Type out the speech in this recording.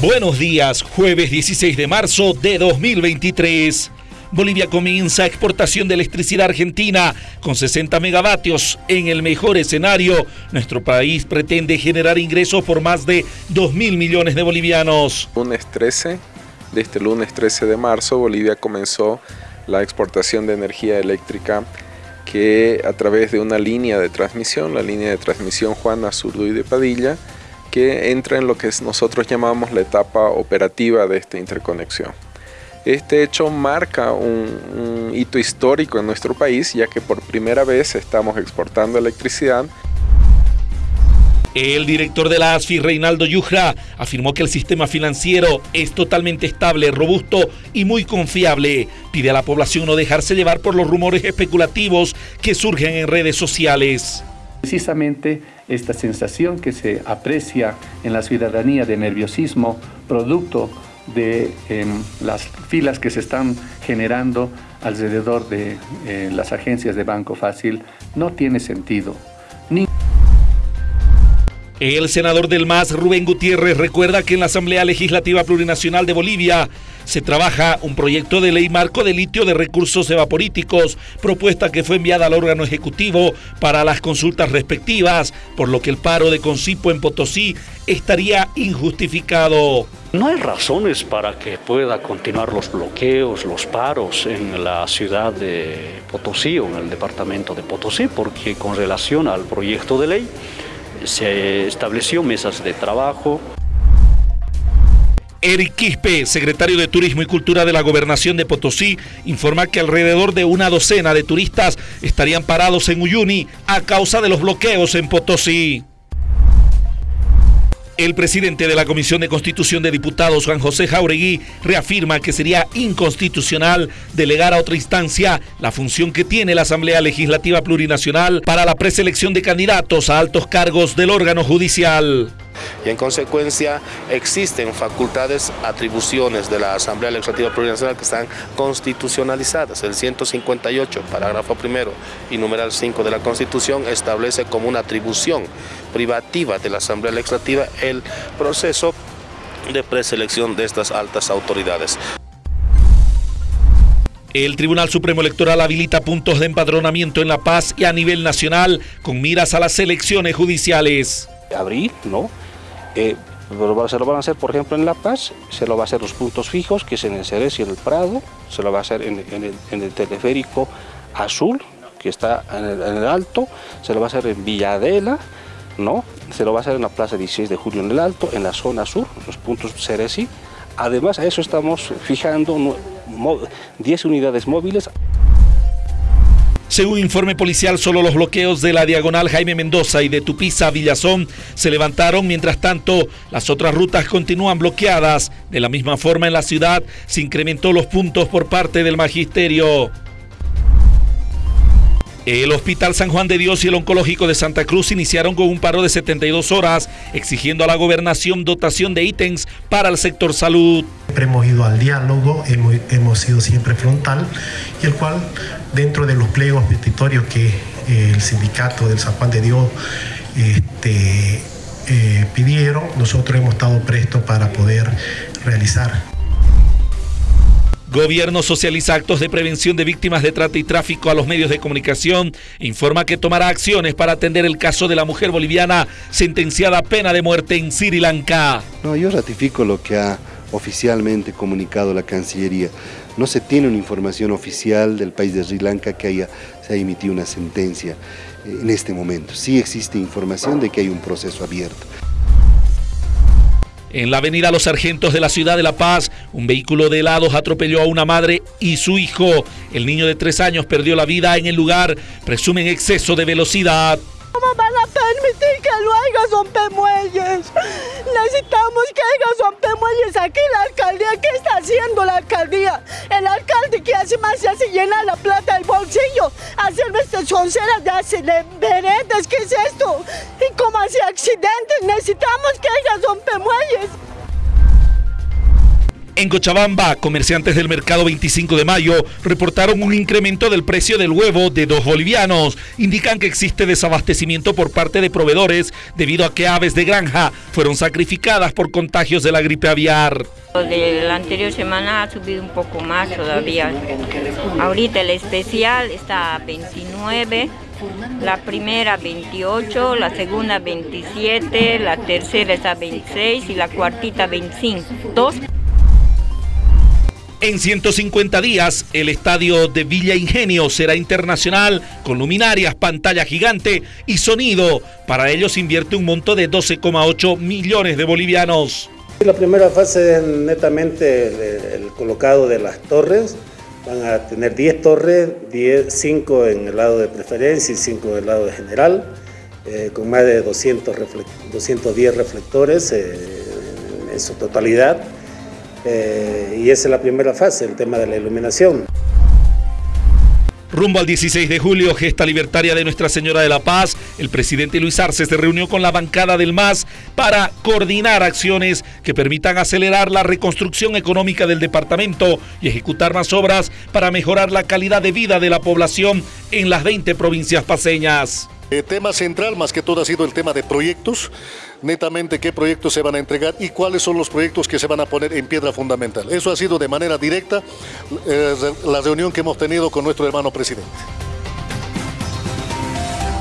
Buenos días, jueves 16 de marzo de 2023. Bolivia comienza exportación de electricidad argentina con 60 megavatios. En el mejor escenario, nuestro país pretende generar ingresos por más de 2 mil millones de bolivianos. Lunes 13, de este lunes 13 de marzo, Bolivia comenzó la exportación de energía eléctrica que a través de una línea de transmisión, la línea de transmisión Juana Zurduy de Padilla, que entra en lo que nosotros llamamos la etapa operativa de esta interconexión. Este hecho marca un, hito histórico en nuestro país, ya que por primera vez estamos exportando electricidad el director de la ASFI, Reinaldo Yujra, afirmó que el sistema financiero es totalmente estable, robusto y muy confiable. Pide a la población no dejarse llevar por los rumores especulativos que surgen en redes sociales. Precisamente esta sensación que se aprecia en la ciudadanía de nerviosismo, producto de em, las filas que se están generando alrededor de eh, las agencias de Banco Fácil, no tiene sentido. El senador del MAS, Rubén Gutiérrez, recuerda que en la Asamblea Legislativa Plurinacional de Bolivia se trabaja un proyecto de ley marco de litio de recursos evaporíticos, propuesta que fue enviada al órgano ejecutivo para las consultas respectivas, por lo que el paro de Concipo en Potosí estaría injustificado. No hay razones para que pueda continuar los bloqueos, los paros en la ciudad de Potosí o en el departamento de Potosí, porque con relación al proyecto de ley, se estableció mesas de trabajo. Eric Quispe, secretario de Turismo y Cultura de la Gobernación de Potosí, informa que alrededor de una docena de turistas estarían parados en Uyuni a causa de los bloqueos en Potosí. El presidente de la Comisión de Constitución de Diputados, Juan José Jauregui, reafirma que sería inconstitucional delegar a otra instancia la función que tiene la Asamblea Legislativa Plurinacional para la preselección de candidatos a altos cargos del órgano judicial y en consecuencia existen facultades, atribuciones de la Asamblea Legislativa Plurinacional que están constitucionalizadas. El 158, parágrafo primero y numeral 5 de la Constitución establece como una atribución privativa de la Asamblea Legislativa el proceso de preselección de estas altas autoridades. El Tribunal Supremo Electoral habilita puntos de empadronamiento en La Paz y a nivel nacional con miras a las elecciones judiciales. Abril, ¿no? Eh, se lo van a hacer, por ejemplo, en La Paz, se lo va a hacer los puntos fijos, que es en el Ceres y en el Prado, se lo va a hacer en, el, teleférico azul, que está en el, Alto, se lo va a hacer en Villadela, ¿no? Se lo va a hacer en la Plaza 16 de Julio en el Alto, en la zona sur, los puntos Ceresi. Además, a eso estamos fijando 10 unidades móviles. Según informe policial, solo los bloqueos de la diagonal Jaime Mendoza y de Tupiza a Villazón se levantaron, mientras tanto las otras rutas continúan bloqueadas. De la misma forma en la ciudad se incrementó los puntos por parte del magisterio. El Hospital San Juan de Dios y el Oncológico de Santa Cruz iniciaron con un paro de 72 horas, exigiendo a la gobernación dotación de ítems para el sector salud. Siempre hemos ido al diálogo, hemos, hemos sido siempre frontal, y el cual dentro de los pliegos petitorios que eh, el sindicato del San Juan de Dios este, eh, pidieron, nosotros hemos estado prestos para poder realizar. Gobierno socializa actos de prevención de víctimas de trata y tráfico a los medios de comunicación. Informa que tomará acciones para atender el caso de la mujer boliviana sentenciada a pena de muerte en Sri Lanka. No, yo ratifico lo que ha oficialmente comunicado la Cancillería. No se tiene una información oficial del país de Sri Lanka que haya, se haya emitido una sentencia en este momento. Sí existe información de que hay un proceso abierto. En la avenida Los Sargentos de la ciudad de La Paz, un vehículo de helados atropelló a una madre y su hijo. El niño de tres años perdió la vida en el lugar, presumen exceso de velocidad. ¿Cómo van a permitir que lo haga rompemuelles? Necesitamos que haga rompemuelles aquí la alcaldía. ¿Qué está haciendo la alcaldía? El alcalde que hace más se hace llenar la plata del bolsillo, hacer nuestras sonceras de hacer veredas. ¿Qué es esto? Y como hace accidentes, necesitamos que haya rompemuelles. En Cochabamba, comerciantes del mercado 25 de mayo reportaron un incremento del precio del huevo de dos bolivianos. Indican que existe desabastecimiento por parte de proveedores debido a que aves de granja fueron sacrificadas por contagios de la gripe aviar. De la anterior semana ha subido un poco más todavía. Ahorita el especial está a 29, la primera 28, la segunda 27, la tercera está a 26 y la cuartita 25. Dos. En 150 días, el estadio de Villa Ingenio será internacional con luminarias, pantalla gigante y sonido. Para ello se invierte un monto de 12,8 millones de bolivianos. La primera fase es netamente el, colocado de las torres. Van a tener 10 torres, 10, 5 en el lado de preferencia y 5 en el lado de general, eh, con más de 200 210 reflectores eh, en su totalidad. Eh, y esa es la primera fase, el tema de la iluminación. Rumbo al 16 de julio, gesta libertaria de Nuestra Señora de la Paz, el presidente Luis Arce se reunió con la bancada del MAS para coordinar acciones que permitan acelerar la reconstrucción económica del departamento y ejecutar más obras para mejorar la calidad de vida de la población en las 20 provincias paseñas. El tema central más que todo ha sido el tema de proyectos, netamente qué proyectos se van a entregar y cuáles son los proyectos que se van a poner en piedra fundamental. Eso ha sido de manera directa eh, la reunión que hemos tenido con nuestro hermano presidente.